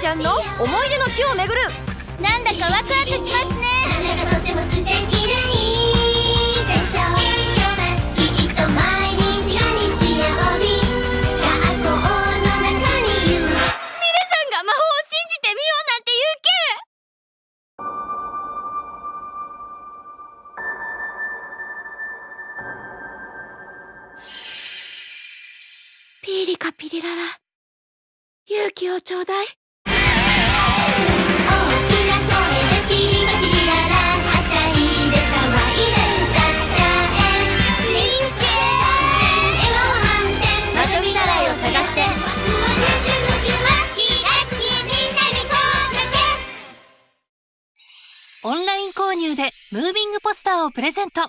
ちゃんの思い出の地を巡る。なんだかワクワクしますね。なんだかとっても素敵ないいでしょきっと毎日が日曜日。学校の中にいる。ミレさんが魔法を信じてみようなんて言うけ。ピーリカピリララ勇気をちょうだい。オンライン購入でムービングポスターをプレゼント。